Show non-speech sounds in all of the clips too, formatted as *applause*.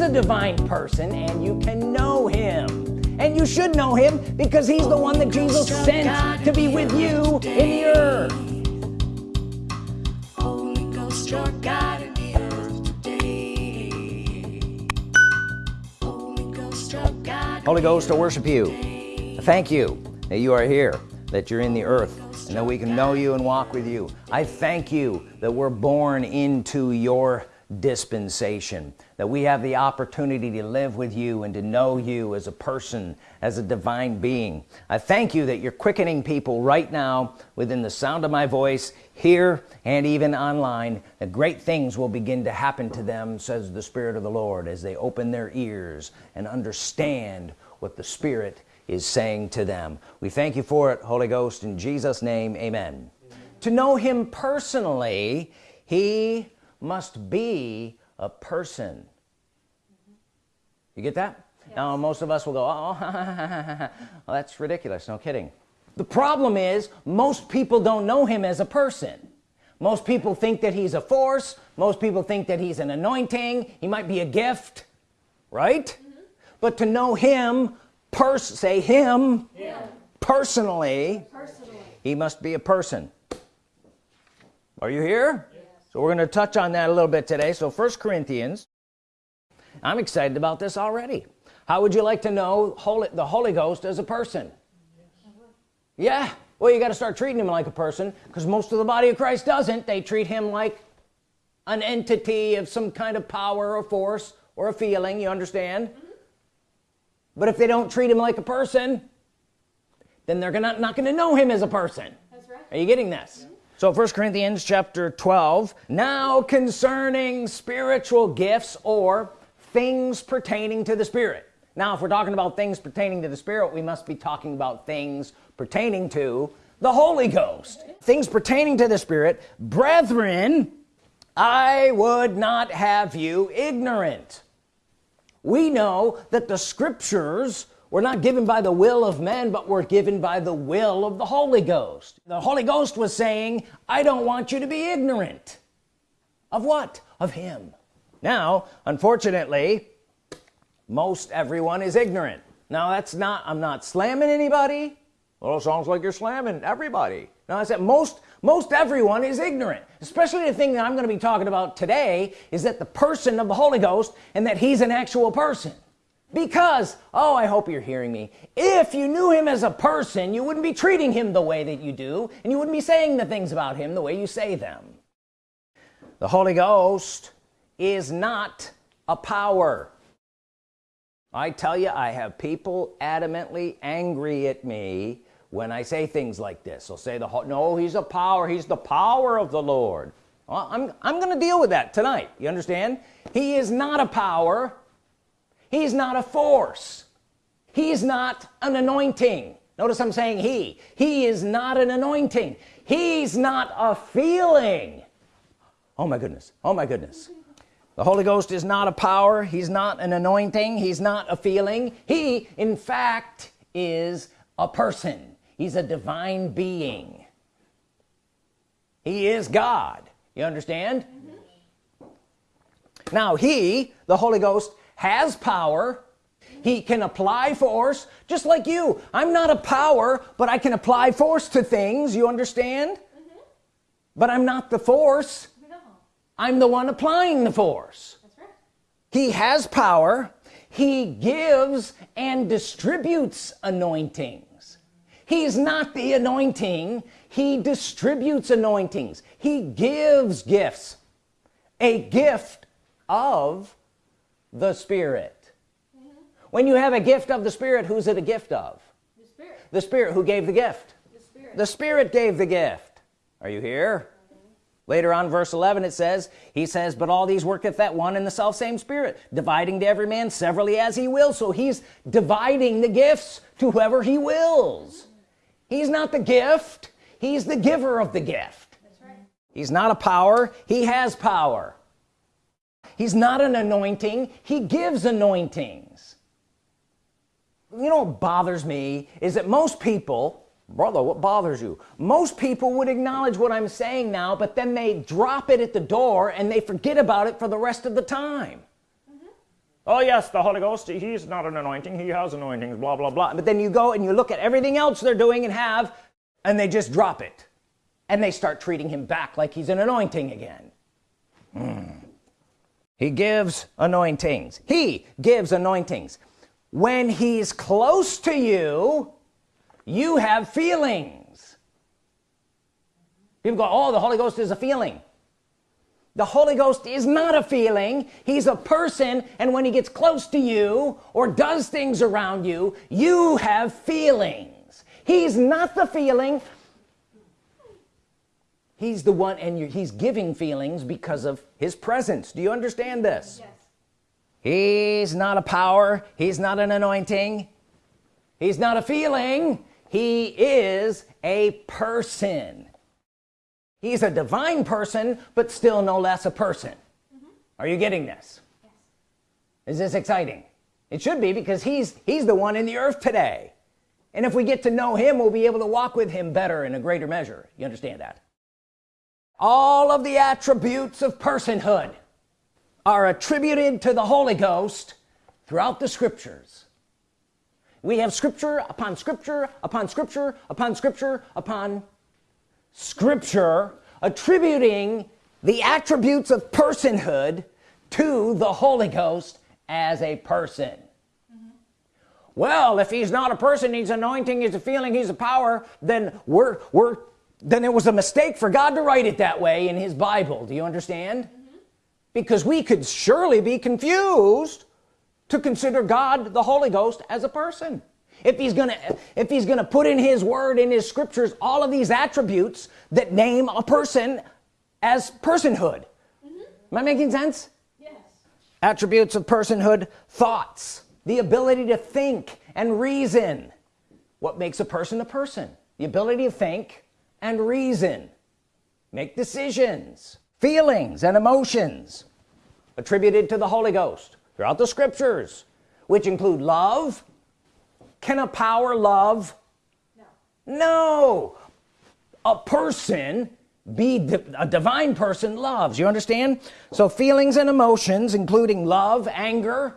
is a divine person and you can know him and you should know him because he's the one that Jesus sent to be with you in the earth Holy Ghost, your God in the earth today. Holy Ghost, your God Holy Ghost, I worship you. Thank you that you are here, that you're in the earth, and that we can know you and walk with you. I thank you that we're born into your dispensation that we have the opportunity to live with you and to know you as a person as a divine being I thank you that you're quickening people right now within the sound of my voice here and even online that great things will begin to happen to them says the Spirit of the Lord as they open their ears and understand what the Spirit is saying to them we thank you for it Holy Ghost in Jesus name amen, amen. to know him personally he must be a person. You get that? Yes. now most of us will go oh *laughs* well, that's ridiculous. No kidding. The problem is most people don't know him as a person. Most people think that he's a force. Most people think that he's an anointing. He might be a gift right? Mm -hmm. but to know him pers say him yeah. personally, personally. he must be a person. Are you here so we're going to touch on that a little bit today. So first Corinthians I'm excited about this already. How would you like to know Holy, the Holy Ghost as a person? Yeah. Well you got to start treating him like a person because most of the body of Christ doesn't. They treat him like an entity of some kind of power or force or a feeling you understand? But if they don't treat him like a person then they're gonna not gonna know him as a person. That's right. are you getting this? Mm -hmm so first Corinthians chapter 12 now concerning spiritual gifts or things pertaining to the Spirit. Now if we're talking about things pertaining to the Spirit we must be talking about things pertaining to the Holy Ghost. Things pertaining to the Spirit. Brethren I would not have you ignorant. We know that the scriptures we're not given by the will of men but we're given by the will of the Holy Ghost. The Holy Ghost was saying I don't want you to be ignorant. Of what? Of him. Now unfortunately most everyone is ignorant. Now that's not I'm not slamming anybody. Well it sounds like you're slamming everybody. Now I said most most everyone is ignorant. Especially the thing that I'm going to be talking about today is that the person of the Holy Ghost and that he's an actual person because oh I hope you're hearing me. If you knew him as a person you wouldn't be treating him the way that you do and you wouldn't be saying the things about him the way you say them. The Holy Ghost is not a power. I tell you I have people adamantly angry at me when I say things like this. They'll say the no he's a power he's the power of the Lord. Well, I'm, I'm gonna deal with that tonight. You understand? He is not a power he's not a force. He's not an anointing. Notice I'm saying he. He is not an anointing. He's not a feeling. Oh my goodness. Oh my goodness. The Holy Ghost is not a power. He's not an anointing. He's not a feeling. He in fact is a person. He's a divine being. He is God. You understand? Mm -hmm. now he the Holy Ghost has power he can apply force just like you. I'm not a power but I can apply force to things you understand? Mm -hmm. but I'm not the force. No. I'm the one applying the force. Right. he has power. He gives and distributes anointings. He's not the anointing. He distributes anointings. He gives gifts. A gift of the Spirit. Mm -hmm. when you have a gift of the Spirit who's it a gift of? The Spirit, the Spirit who gave the gift. The Spirit, the Spirit gave the gift. Are you here? Mm -hmm. later on verse 11 it says he says but all these worketh that one in the self same Spirit dividing to every man severally as he will. So he's dividing the gifts to whoever he wills. He's not the gift. He's the giver of the gift. Right. he's not a power. He has power he's not an anointing. He gives anointings. You know what bothers me is that most people brother what bothers you? Most people would acknowledge what I'm saying now but then they drop it at the door and they forget about it for the rest of the time. Mm -hmm. oh yes the Holy Ghost he's not an anointing. He has anointings blah blah blah. But then you go and you look at everything else they're doing and have and they just drop it. And they start treating him back like he's an anointing again. Mm. He gives anointings. He gives anointings. When he's close to you you have feelings. People go oh the Holy Ghost is a feeling. The Holy Ghost is not a feeling. He's a person and when he gets close to you or does things around you you have feelings. He's not the feeling he's the one and he's giving feelings because of his presence. Do you understand this? Yes. he's not a power. He's not an anointing. He's not a feeling. He is a person. He's a divine person but still no less a person. Mm -hmm. are you getting this? Yes. is this exciting? It should be because he's he's the one in the earth today. And if we get to know him we'll be able to walk with him better in a greater measure. You understand that all of the attributes of personhood are attributed to the Holy Ghost throughout the scriptures. We have scripture upon scripture upon scripture upon scripture upon scripture attributing the attributes of personhood to the Holy Ghost as a person. Well if he's not a person he's anointing he's a feeling he's a power then we're we're then it was a mistake for God to write it that way in his Bible. Do you understand? Mm -hmm. because we could surely be confused to consider God the Holy Ghost as a person. If he's gonna if he's gonna put in his word in his scriptures all of these attributes that name a person as personhood. Mm -hmm. am I making sense? Yes. Attributes of personhood thoughts the ability to think and reason. What makes a person a person? The ability to think and reason. Make decisions feelings and emotions attributed to the Holy Ghost throughout the scriptures which include love. Can a power love? No, no. a person be a divine person loves you understand? So feelings and emotions including love anger.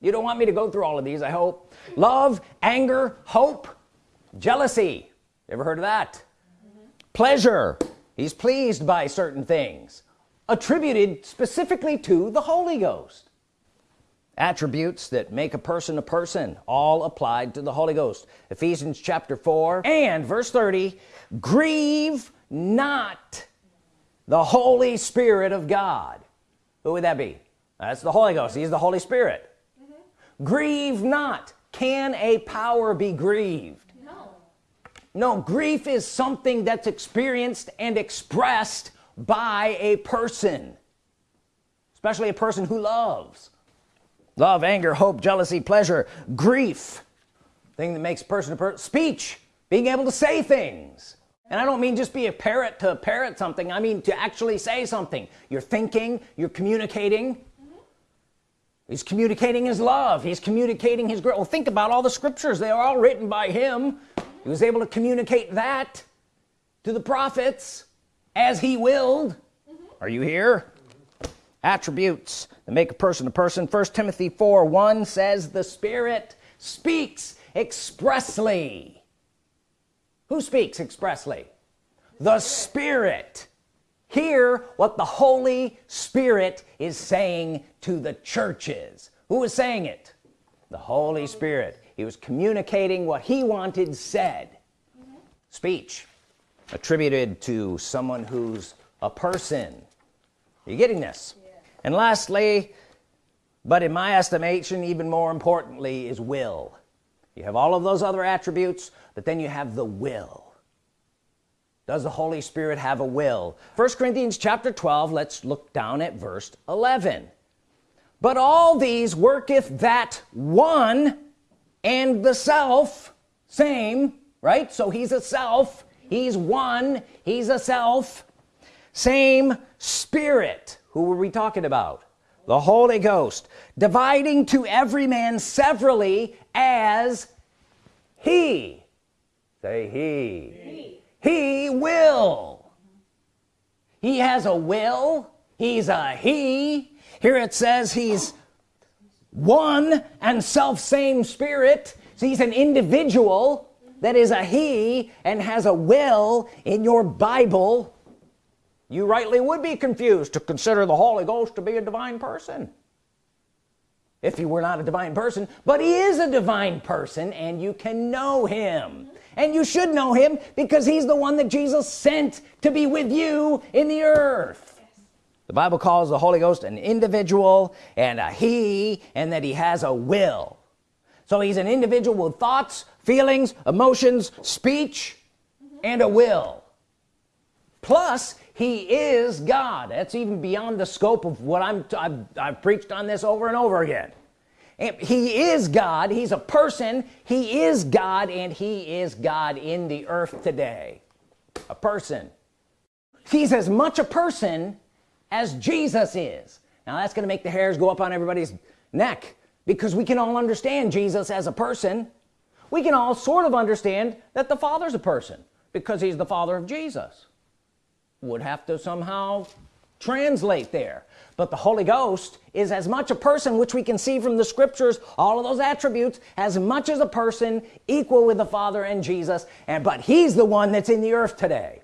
You don't want me to go through all of these I hope. Love anger hope jealousy. Ever heard of that. Pleasure. He's pleased by certain things attributed specifically to the Holy Ghost. Attributes that make a person a person all applied to the Holy Ghost. Ephesians chapter 4 and verse 30 grieve not the Holy Spirit of God. Who would that be? That's the Holy Ghost. He's the Holy Spirit. Mm -hmm. grieve not. Can a power be grieved no grief is something that's experienced and expressed by a person especially a person who loves. Love anger hope jealousy pleasure grief thing that makes person a person speech being able to say things. And I don't mean just be a parrot to parrot something I mean to actually say something. You're thinking you're communicating. Mm -hmm. he's communicating his love he's communicating his well think about all the scriptures they are all written by him he was able to communicate that to the prophets as he willed. Mm -hmm. are you here? Attributes that make a person a person. First Timothy 4 1 says the Spirit speaks expressly. Who speaks expressly? The Spirit. Hear what the Holy Spirit is saying to the churches. Who is saying it? The Holy Spirit he was communicating what he wanted said. Mm -hmm. speech attributed to someone who's a person. Are you getting this. And lastly but in my estimation even more importantly is will. You have all of those other attributes but then you have the will. Does the Holy Spirit have a will? First Corinthians chapter 12 let's look down at verse 11 but all these worketh that one and the self same right? So he's a self he's one he's a self same spirit. Who were we talking about? The Holy Ghost dividing to every man severally as he. Say he. He, he will. He has a will. He's a he. Here it says he's one and self same spirit. So he's an individual that is a he and has a will in your Bible. You rightly would be confused to consider the Holy Ghost to be a divine person. If he were not a divine person but he is a divine person and you can know him. And you should know him because he's the one that Jesus sent to be with you in the earth the Bible calls the Holy Ghost an individual and a he and that he has a will. So he's an individual with thoughts feelings emotions speech and a will. Plus he is God. That's even beyond the scope of what I'm I've, I've preached on this over and over again. He is God. He's a person. He is God and he is God in the earth today. A person. He's as much a person as Jesus is. Now that's gonna make the hairs go up on everybody's neck because we can all understand Jesus as a person. We can all sort of understand that the father's a person because he's the father of Jesus. Would have to somehow translate there. But the Holy Ghost is as much a person which we can see from the scriptures all of those attributes as much as a person equal with the Father and Jesus and but he's the one that's in the earth today.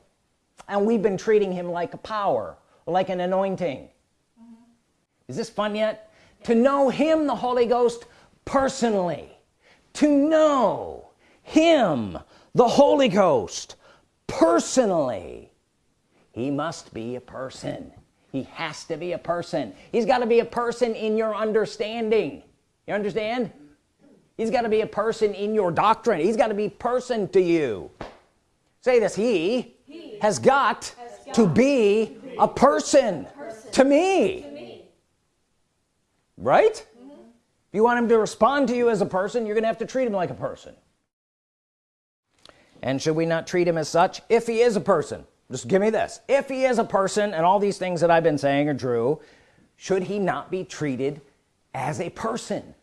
And we've been treating him like a power like an anointing. Mm -hmm. is this fun yet? To know him the Holy Ghost personally. To know him the Holy Ghost personally. He must be a person. He has to be a person. He's got to be a person in your understanding. You understand? He's got to be a person in your doctrine. He's got to be person to you. Say this he, he has, got has got to be, to be a, person. Person to me, to me. right? Mm -hmm. if you want him to respond to you as a person you're gonna have to treat him like a person. And should we not treat him as such? If he is a person. Just give me this. If he is a person and all these things that I've been saying are true should he not be treated as a person?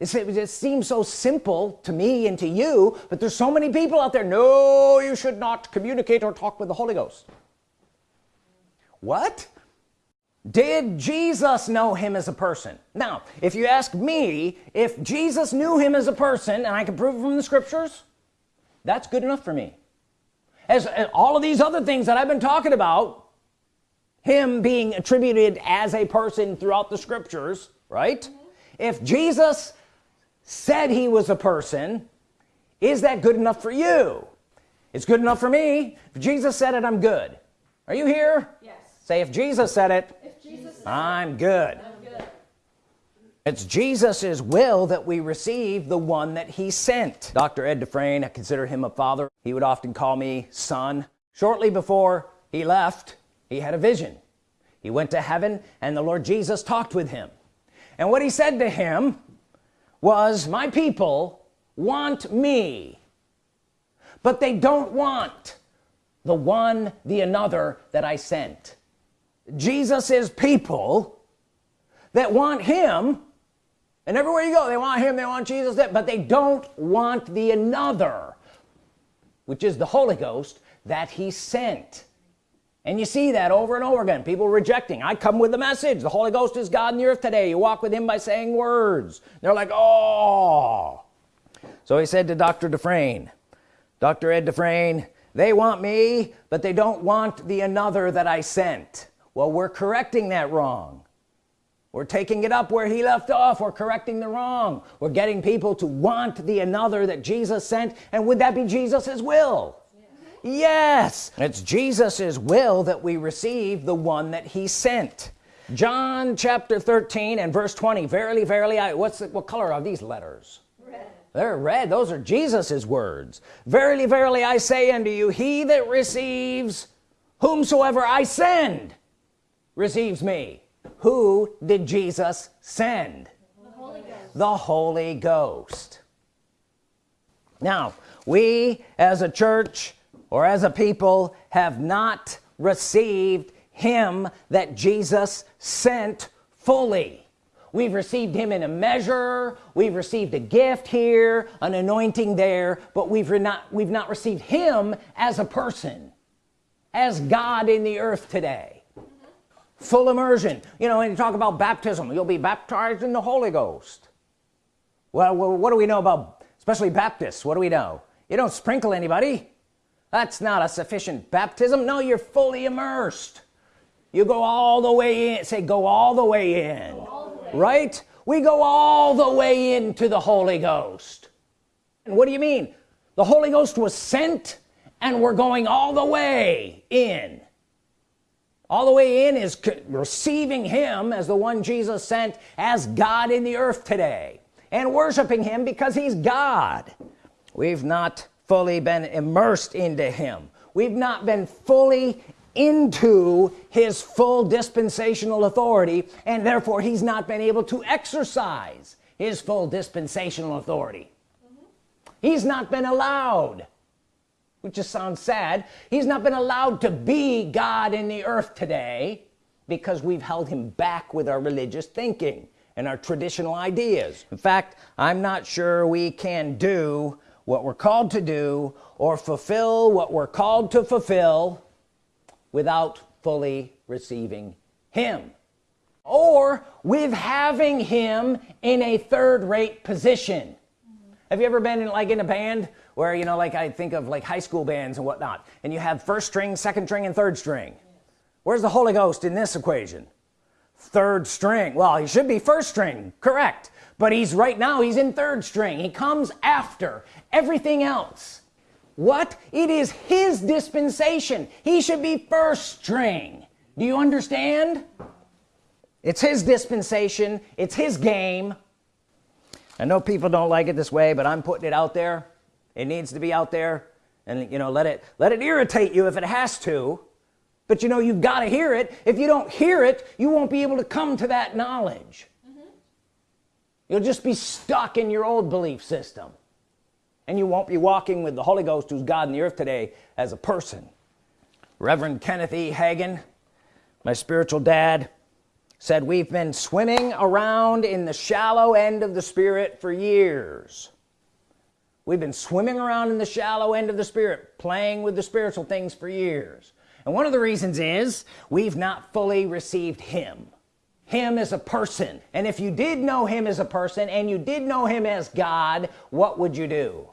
It seems so simple to me and to you but there's so many people out there. No you should not communicate or talk with the Holy Ghost what? Did Jesus know him as a person? Now if you ask me if Jesus knew him as a person and I can prove it from the scriptures that's good enough for me. As, as all of these other things that I've been talking about him being attributed as a person throughout the scriptures right? Mm -hmm. if Jesus said he was a person is that good enough for you? It's good enough for me. If Jesus said it I'm good. Are you here? Yes say if Jesus said it Jesus said I'm good. It's Jesus's will that we receive the one that he sent. Dr. Ed Dufresne I consider him a father. He would often call me son. Shortly before he left he had a vision. He went to heaven and the Lord Jesus talked with him. And what he said to him was my people want me but they don't want the one the another that I sent Jesus's people that want him and everywhere you go they want him they want Jesus but they don't want the another which is the Holy Ghost that he sent. And you see that over and over again people rejecting. I come with the message. The Holy Ghost is God in the earth today. You walk with him by saying words. They're like oh. So he said to dr. Dufresne dr. Ed Dufresne they want me but they don't want the another that I sent well we're correcting that wrong. We're taking it up where he left off. We're correcting the wrong. We're getting people to want the another that Jesus sent. And would that be Jesus's will? Yeah. yes it's Jesus's will that we receive the one that he sent. John chapter 13 and verse 20 verily verily I what's the, what color are these letters? Red. they're red. Those are Jesus's words. Verily verily I say unto you he that receives whomsoever I send receives me. Who did Jesus send? The Holy Ghost, the Holy Ghost. now we as a church or as a people have not received him that Jesus sent fully. We've received him in a measure. We've received a gift here an anointing there but we've not we've not received him as a person as God in the earth today full immersion. You know when you talk about baptism you'll be baptized in the Holy Ghost. Well what do we know about especially Baptists what do we know? You don't sprinkle anybody. That's not a sufficient baptism. No you're fully immersed. You go all the way in say go all the way in the way. right? We go all the way into the Holy Ghost. And what do you mean? The Holy Ghost was sent and we're going all the way in all the way in is receiving him as the one Jesus sent as God in the earth today and worshiping him because he's God. We've not fully been immersed into him. We've not been fully into his full dispensational authority and therefore he's not been able to exercise his full dispensational authority. Mm -hmm. he's not been allowed which just sounds sad he's not been allowed to be God in the earth today because we've held him back with our religious thinking and our traditional ideas in fact I'm not sure we can do what we're called to do or fulfill what we're called to fulfill without fully receiving him or with having him in a third-rate position mm -hmm. have you ever been in like in a band where you know like I think of like high school bands and whatnot and you have first string second string and third string. Where's the Holy Ghost in this equation? Third string. Well he should be first string correct but he's right now he's in third string. He comes after everything else. What? It is his dispensation. He should be first string. Do you understand? It's his dispensation. It's his game. I know people don't like it this way but I'm putting it out there it needs to be out there and you know let it let it irritate you if it has to. But you know you've got to hear it. If you don't hear it you won't be able to come to that knowledge. Mm -hmm. you'll just be stuck in your old belief system. And you won't be walking with the Holy Ghost who's God in the earth today as a person. Reverend Kenneth E. Hagin my spiritual dad said we've been swimming around in the shallow end of the Spirit for years we've been swimming around in the shallow end of the Spirit playing with the spiritual things for years. And one of the reasons is we've not fully received him. Him as a person. And if you did know him as a person and you did know him as God what would you do?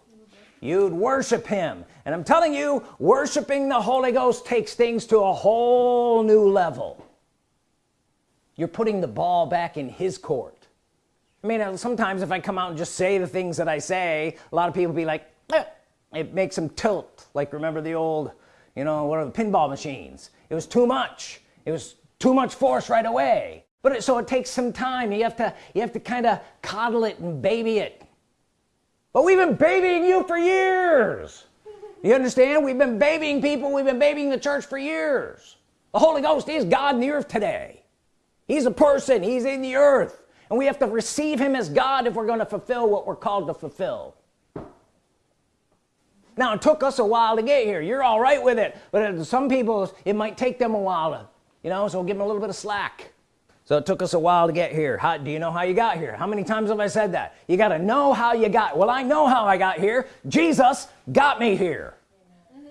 You'd worship him. And I'm telling you worshiping the Holy Ghost takes things to a whole new level. You're putting the ball back in his court I mean uh, sometimes if I come out and just say the things that I say a lot of people be like eh. it makes them tilt. Like remember the old you know one of the pinball machines? It was too much. It was too much force right away. But it, so it takes some time. You have to you have to kind of coddle it and baby it. But we've been babying you for years. You understand? We've been babying people. We've been babying the church for years. The Holy Ghost is God in the earth today. He's a person. He's in the earth and we have to receive him as God if we're going to fulfill what we're called to fulfill. Now it took us a while to get here. You're all right with it but some people it might take them a while to you know so we'll give them a little bit of slack. So it took us a while to get here. How do you know how you got here? How many times have I said that? You got to know how you got well I know how I got here. Jesus got me here.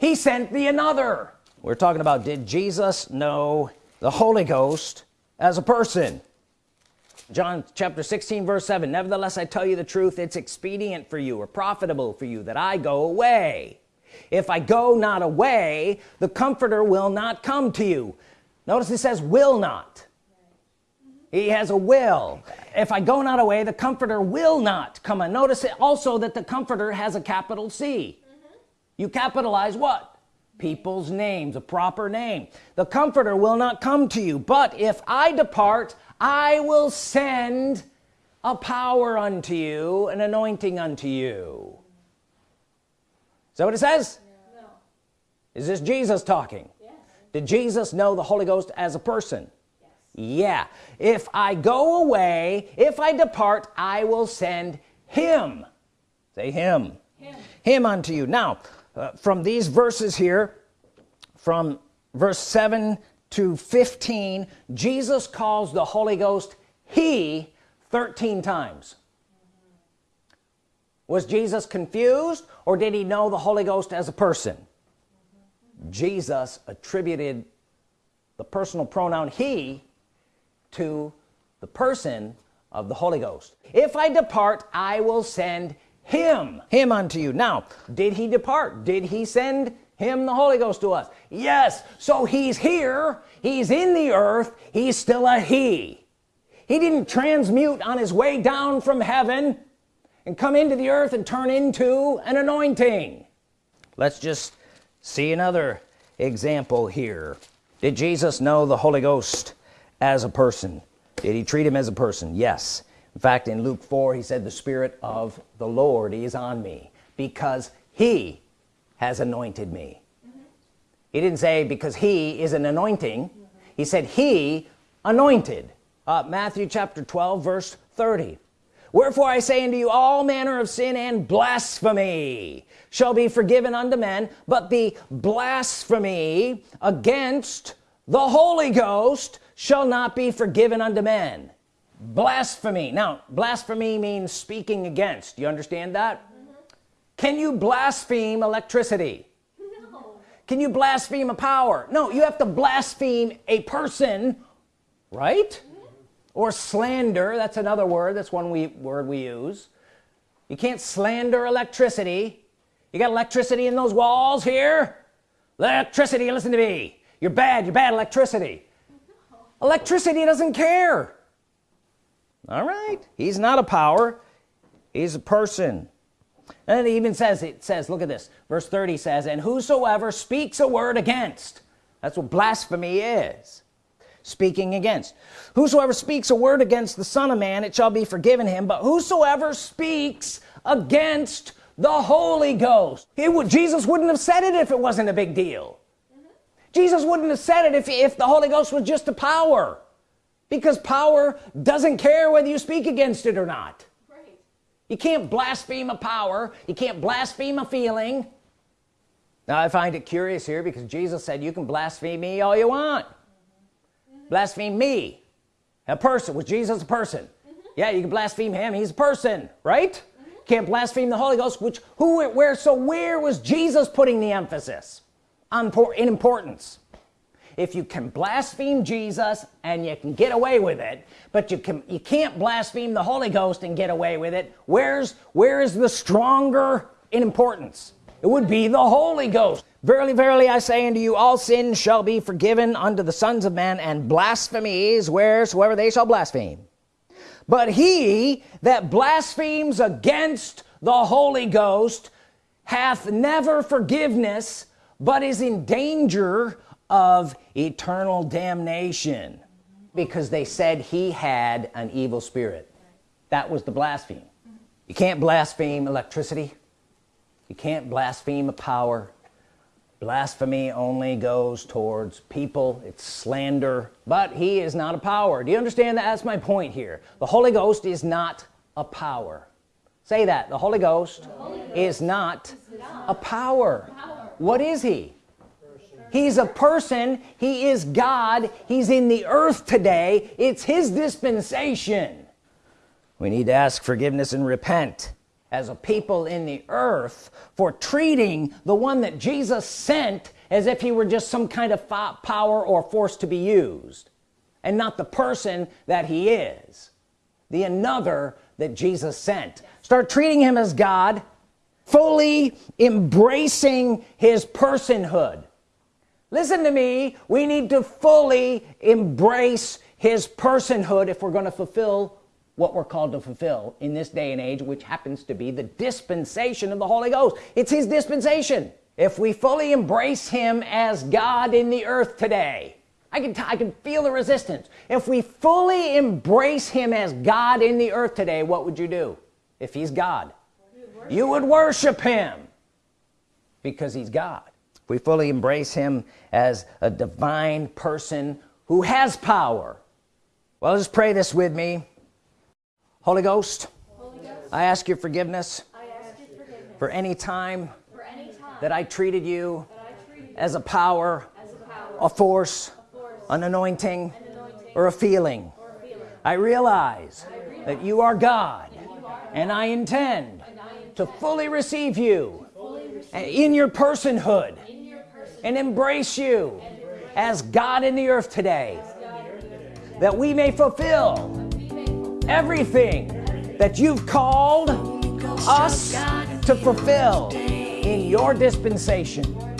He sent the another. We're talking about did Jesus know the Holy Ghost as a person John chapter 16 verse 7 nevertheless I tell you the truth it's expedient for you or profitable for you that I go away. If I go not away the comforter will not come to you. Notice it says will not. He has a will. If I go not away the comforter will not come. And notice it also that the comforter has a capital C. You capitalize what? People's names a proper name. The comforter will not come to you. But if I depart I will send a power unto you an anointing unto you. Is that what it says? No. is this Jesus talking? Yes. did Jesus know the Holy Ghost as a person? Yes. yeah. If I go away if I depart I will send him. Say him. Him, him unto you. Now uh, from these verses here from verse 7 to 15 Jesus calls the Holy Ghost he 13 times. Was Jesus confused or did he know the Holy Ghost as a person? Jesus attributed the personal pronoun he to the person of the Holy Ghost. If I depart I will send him. Him unto you. Now did he depart? Did he send him the Holy Ghost to us. Yes so he's here. He's in the earth. He's still a he. He didn't transmute on his way down from heaven and come into the earth and turn into an anointing. Let's just see another example here. Did Jesus know the Holy Ghost as a person? Did he treat him as a person? Yes. In fact in Luke 4 he said the Spirit of the Lord is on me because he has anointed me. He didn't say because he is an anointing. He said he anointed. Uh, Matthew chapter 12 verse 30 wherefore I say unto you all manner of sin and blasphemy shall be forgiven unto men but the blasphemy against the Holy Ghost shall not be forgiven unto men. Blasphemy. Now blasphemy means speaking against. You understand that. Can you blaspheme electricity? No. can you blaspheme a power? No you have to blaspheme a person right? Mm -hmm. or slander that's another word that's one we word we use. You can't slander electricity. You got electricity in those walls here? Electricity listen to me. You're bad you're bad electricity. No. electricity doesn't care. All right he's not a power he's a person and it even says it says look at this. Verse 30 says and whosoever speaks a word against that's what blasphemy is speaking against. Whosoever speaks a word against the Son of Man it shall be forgiven him. But whosoever speaks against the Holy Ghost it would Jesus wouldn't have said it if it wasn't a big deal. Mm -hmm. Jesus wouldn't have said it if, if the Holy Ghost was just a power. Because power doesn't care whether you speak against it or not. You can't blaspheme a power. You can't blaspheme a feeling. Now I find it curious here because Jesus said you can blaspheme me all you want. Mm -hmm. blaspheme me. A person. Was Jesus a person? Mm -hmm. yeah you can blaspheme him. He's a person right? Mm -hmm. can't blaspheme the Holy Ghost which who where so where was Jesus putting the emphasis on in importance if you can blaspheme Jesus and you can get away with it but you can you can't blaspheme the Holy Ghost and get away with it where's where is the stronger in importance? It would be the Holy Ghost. Verily verily I say unto you all sins shall be forgiven unto the sons of men and blasphemies wheresoever they shall blaspheme. But he that blasphemes against the Holy Ghost hath never forgiveness but is in danger of eternal damnation because they said he had an evil spirit. That was the blaspheme. You can't blaspheme electricity. You can't blaspheme a power. Blasphemy only goes towards people. It's slander. But he is not a power. Do you understand that? That's my point here. The Holy Ghost is not a power. Say that. The Holy Ghost, the Holy Ghost is, not is not a power. power. What is he he's a person. He is God. He's in the earth today. It's his dispensation. We need to ask forgiveness and repent as a people in the earth for treating the one that Jesus sent as if he were just some kind of power or force to be used and not the person that he is the another that Jesus sent. Start treating him as God fully embracing his personhood listen to me. We need to fully embrace his personhood if we're going to fulfill what we're called to fulfill in this day and age which happens to be the dispensation of the Holy Ghost. It's his dispensation. If we fully embrace him as God in the earth today I can I can feel the resistance. If we fully embrace him as God in the earth today what would you do? If he's God you would worship him because he's God we fully embrace him as a divine person who has power. Well just pray this with me. Holy Ghost, Holy Ghost I, ask your forgiveness, ask forgiveness for any time, for any time that I treated you, treated as, a power, as a power a force, a force an, anointing, an anointing, or a feeling, or feeling. I, realize I realize that you are God, you are and I intend, and I intend to fully receive you fully receive in your personhood and embrace you as God in the earth today. That we may fulfill everything that you've called us to fulfill in your dispensation